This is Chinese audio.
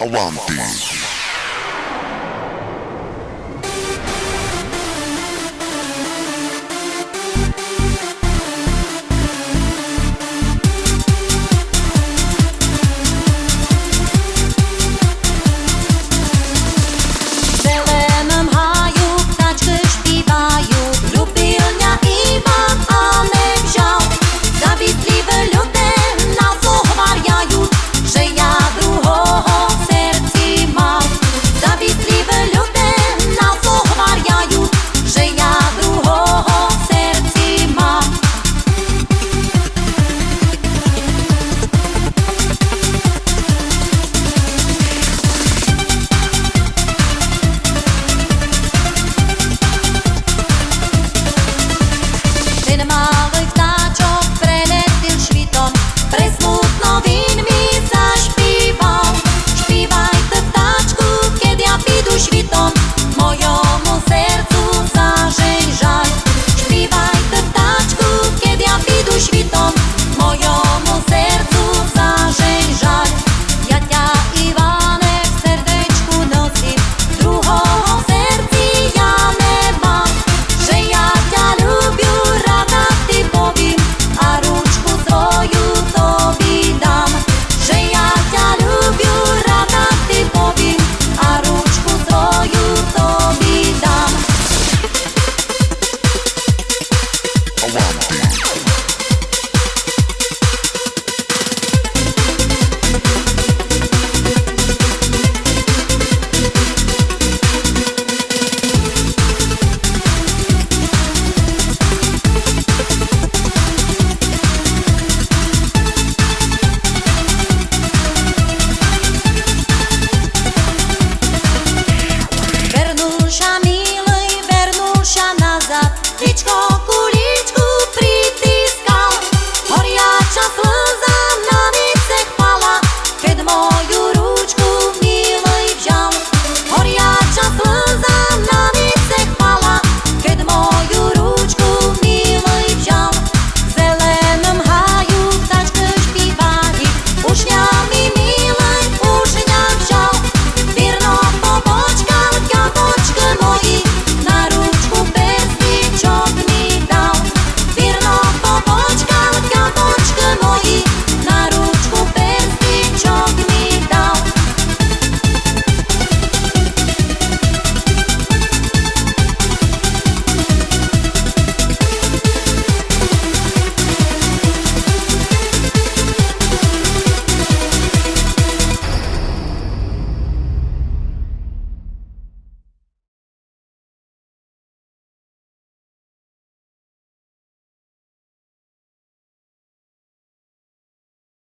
Avanti.